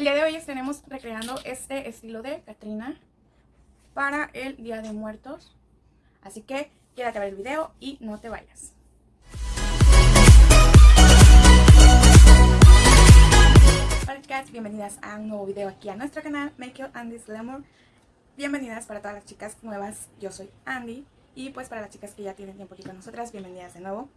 El día de hoy estaremos recreando este estilo de Katrina para el Día de Muertos. Así que quédate a ver el video y no te vayas. Hola chicas, bienvenidas a un nuevo video aquí a nuestro canal Make Your Andy's Glamour. Bienvenidas para todas las chicas nuevas, yo soy Andy y pues para las chicas que ya tienen tiempo aquí con nosotras, bienvenidas de nuevo.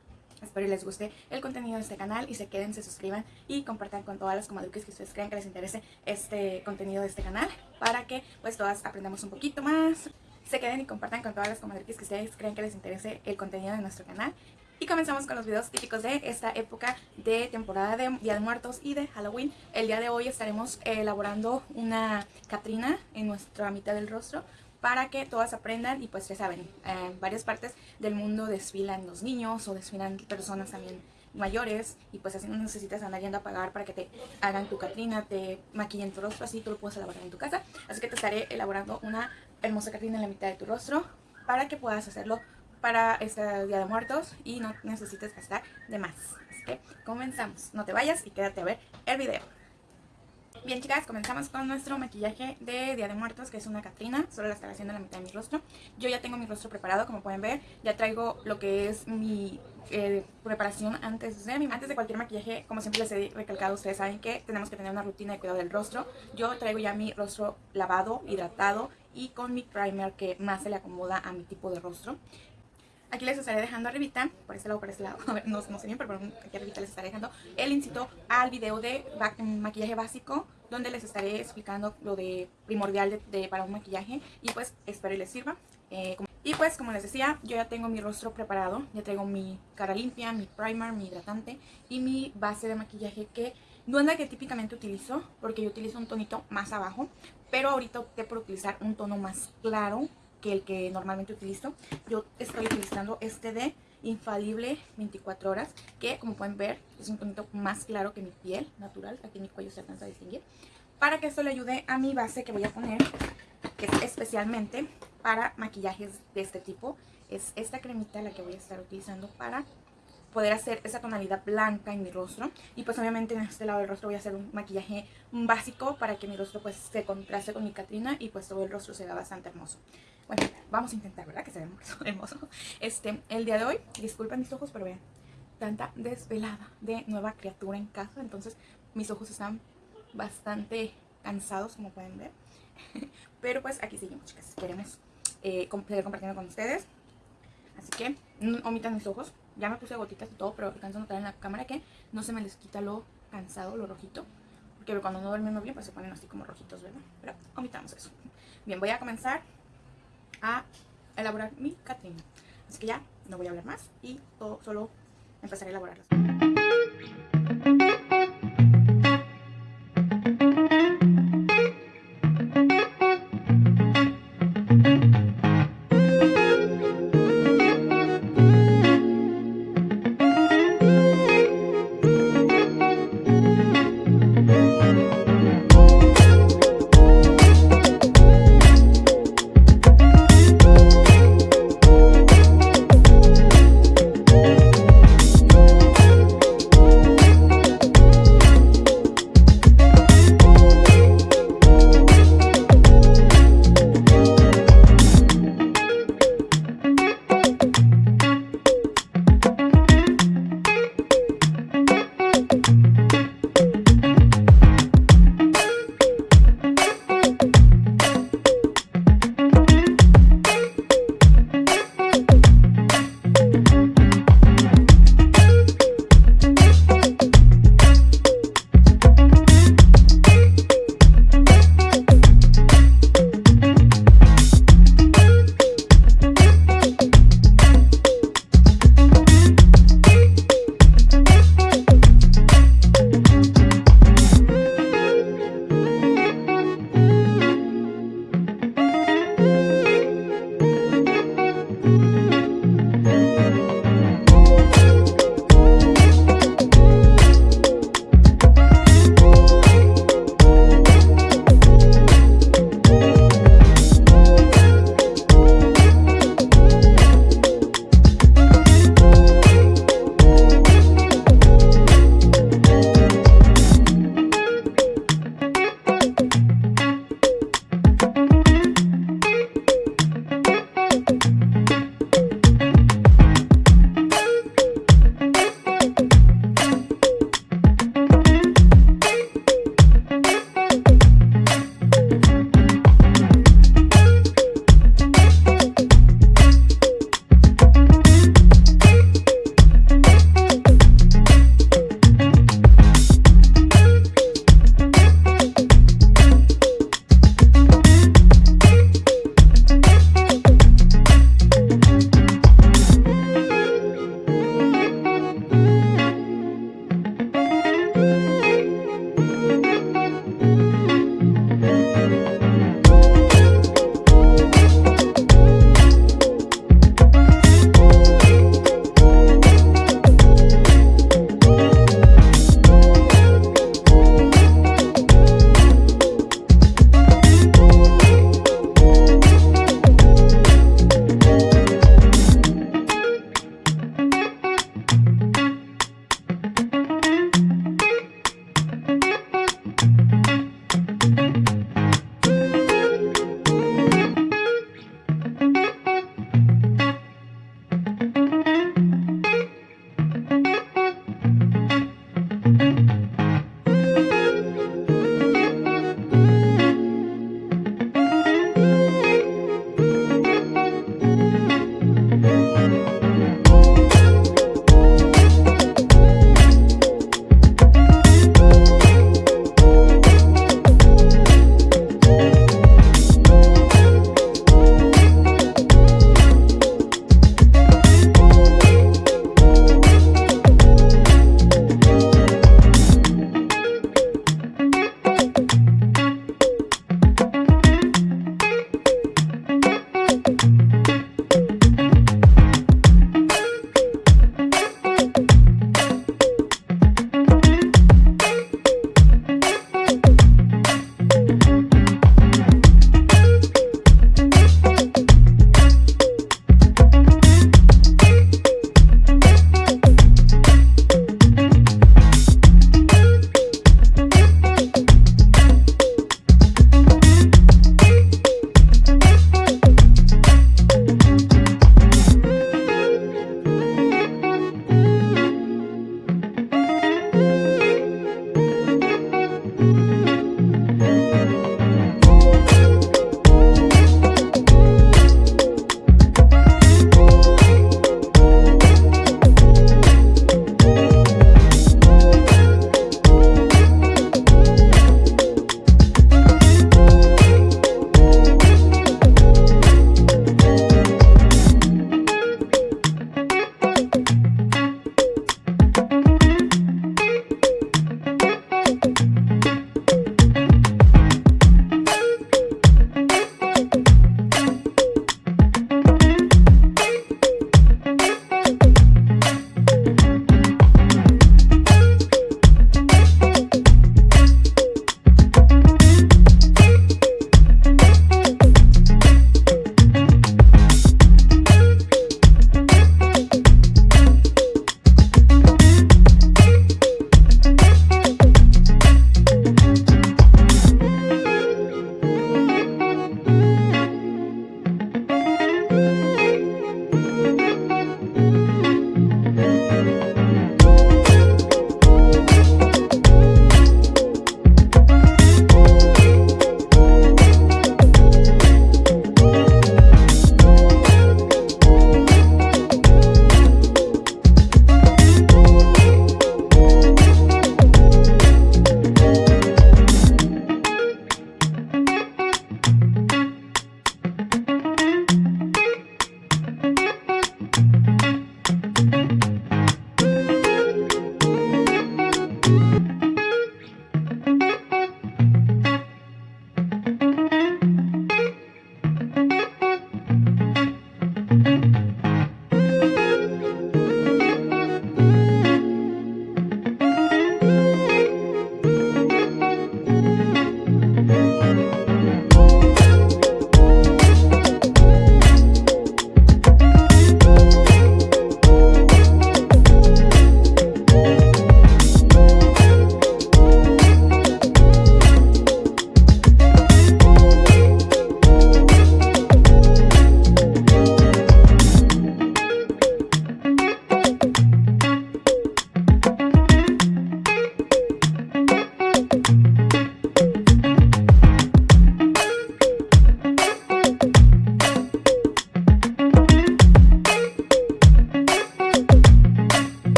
Espero les guste el contenido de este canal y se queden, se suscriban y compartan con todas las comadruques que ustedes crean que les interese este contenido de este canal para que pues todas aprendamos un poquito más. Se queden y compartan con todas las comadruques que ustedes crean que les interese el contenido de nuestro canal. Y comenzamos con los videos típicos de esta época de temporada de Día de Muertos y de Halloween. El día de hoy estaremos elaborando una Catrina en nuestra mitad del rostro para que todas aprendan y pues ya saben, en varias partes del mundo desfilan los niños o desfilan personas también mayores y pues así no necesitas andar yendo a pagar para que te hagan tu Catrina, te maquillen tu rostro, así tú lo puedes elaborar en tu casa. Así que te estaré elaborando una hermosa Catrina en la mitad de tu rostro para que puedas hacerlo para este Día de Muertos y no necesites gastar de más. Así que comenzamos, no te vayas y quédate a ver el video. Bien chicas, comenzamos con nuestro maquillaje de Día de Muertos, que es una Catrina, solo la estaré haciendo en la mitad de mi rostro. Yo ya tengo mi rostro preparado, como pueden ver, ya traigo lo que es mi eh, preparación antes de, antes de cualquier maquillaje, como siempre les he recalcado, ustedes saben que tenemos que tener una rutina de cuidado del rostro. Yo traigo ya mi rostro lavado, hidratado y con mi primer que más se le acomoda a mi tipo de rostro. Aquí les estaré dejando arribita, por este lado, por este lado, a ver, no, sé bien, pero aquí arribita les estaré dejando el incito al video de maquillaje básico, donde les estaré explicando lo de primordial de, para un maquillaje y pues espero y les sirva. Eh, y pues como les decía, yo ya tengo mi rostro preparado, ya traigo mi cara limpia, mi primer, mi hidratante y mi base de maquillaje que no es la que típicamente utilizo, porque yo utilizo un tonito más abajo, pero ahorita opté por utilizar un tono más claro que el que normalmente utilizo. Yo estoy utilizando este de Infalible 24 horas, que como pueden ver es un tonito más claro que mi piel natural, aquí mi cuello se alcanza a distinguir. Para que esto le ayude a mi base que voy a poner, que es especialmente para maquillajes de este tipo. Es esta cremita la que voy a estar utilizando para poder hacer esa tonalidad blanca en mi rostro. Y pues obviamente en este lado del rostro voy a hacer un maquillaje básico para que mi rostro pues se contraste con mi Catrina y pues todo el rostro se vea bastante hermoso. Bueno, vamos a intentar, ¿verdad? Que se vea hermoso. Este, el día de hoy, disculpen mis ojos, pero vean, tanta desvelada de nueva criatura en casa. Entonces mis ojos están bastante cansados, como pueden ver. Pero pues aquí seguimos, chicas. Queremos eh, seguir compartiendo con ustedes. Así que omitan mis ojos. Ya me puse gotitas y todo, pero alcanzo a notar en la cámara que no se me les quita lo cansado, lo rojito. Porque cuando no dormimos bien, pues se ponen así como rojitos, ¿verdad? Pero omitamos eso. Bien, voy a comenzar a elaborar mi Catrina. Así que ya no voy a hablar más y solo empezaré a elaborarlas.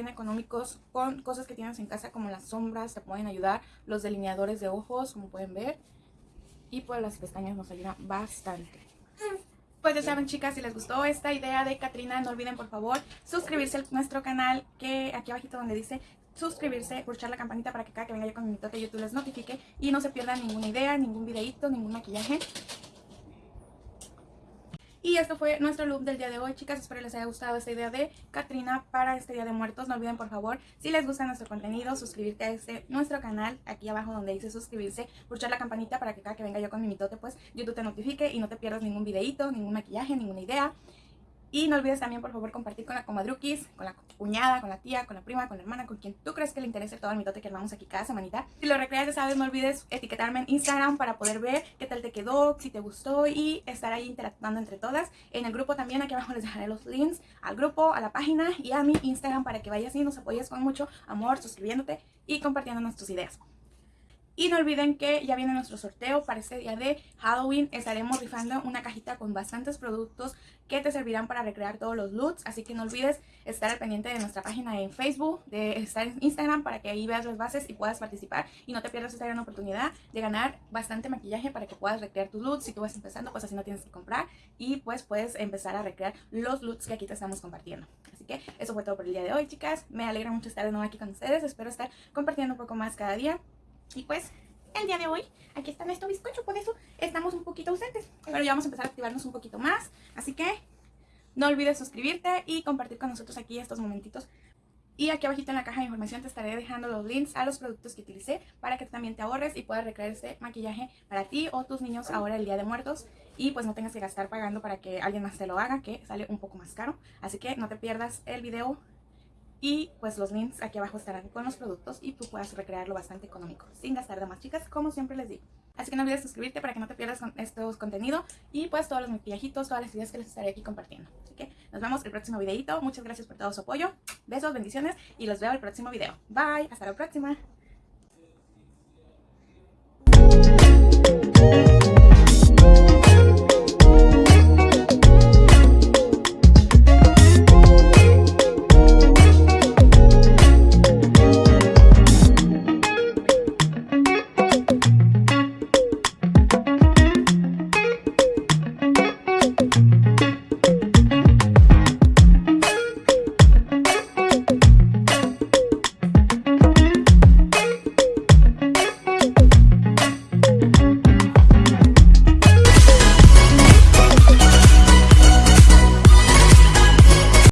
Bien económicos con cosas que tienes en casa como las sombras, te pueden ayudar, los delineadores de ojos, como pueden ver. Y pues las pestañas nos ayudan bastante. Pues ya saben chicas, si les gustó esta idea de Katrina, no olviden por favor suscribirse a nuestro canal, que aquí abajito donde dice suscribirse, pulsar la campanita para que cada que venga yo con mi toque YouTube les notifique y no se pierdan ninguna idea, ningún videito, ningún maquillaje. Y esto fue nuestro look del día de hoy, chicas. Espero les haya gustado esta idea de Katrina para este Día de Muertos. No olviden, por favor, si les gusta nuestro contenido, suscribirte a este nuestro canal, aquí abajo donde dice suscribirse, pulsar la campanita para que cada que venga yo con mi mitote, pues YouTube te notifique y no te pierdas ningún videito, ningún maquillaje, ninguna idea. Y no olvides también, por favor, compartir con la comadruquis, con la cuñada, con la tía, con la prima, con la hermana, con quien tú crees que le interese todo el mitote que armamos aquí cada semanita. Si lo recreas, ya sabes, no olvides etiquetarme en Instagram para poder ver qué tal te quedó, si te gustó y estar ahí interactuando entre todas. En el grupo también, aquí abajo les dejaré los links al grupo, a la página y a mi Instagram para que vayas y nos apoyes con mucho amor, suscribiéndote y compartiendo tus ideas. Y no olviden que ya viene nuestro sorteo para este día de Halloween. Estaremos rifando una cajita con bastantes productos que te servirán para recrear todos los looks. Así que no olvides estar al pendiente de nuestra página en Facebook, de estar en Instagram para que ahí veas las bases y puedas participar. Y no te pierdas esta gran oportunidad de ganar bastante maquillaje para que puedas recrear tus looks. Si tú vas empezando, pues así no tienes que comprar. Y pues puedes empezar a recrear los looks que aquí te estamos compartiendo. Así que eso fue todo por el día de hoy, chicas. Me alegra mucho estar de nuevo aquí con ustedes. Espero estar compartiendo un poco más cada día. Y pues el día de hoy, aquí está nuestro bizcocho, por eso estamos un poquito ausentes. Pero ya vamos a empezar a activarnos un poquito más. Así que no olvides suscribirte y compartir con nosotros aquí estos momentitos. Y aquí abajito en la caja de información te estaré dejando los links a los productos que utilicé para que también te ahorres y puedas recrear este maquillaje para ti o tus niños ahora el Día de Muertos. Y pues no tengas que gastar pagando para que alguien más te lo haga, que sale un poco más caro. Así que no te pierdas el video y pues los links aquí abajo estarán con los productos y tú puedas recrearlo bastante económico, sin gastar de más, chicas, como siempre les digo. Así que no olvides suscribirte para que no te pierdas con estos contenidos y pues todos los maquillajitos, todas las ideas que les estaré aquí compartiendo. Así que nos vemos el próximo videito. Muchas gracias por todo su apoyo. Besos, bendiciones y los veo el próximo video. Bye, hasta la próxima.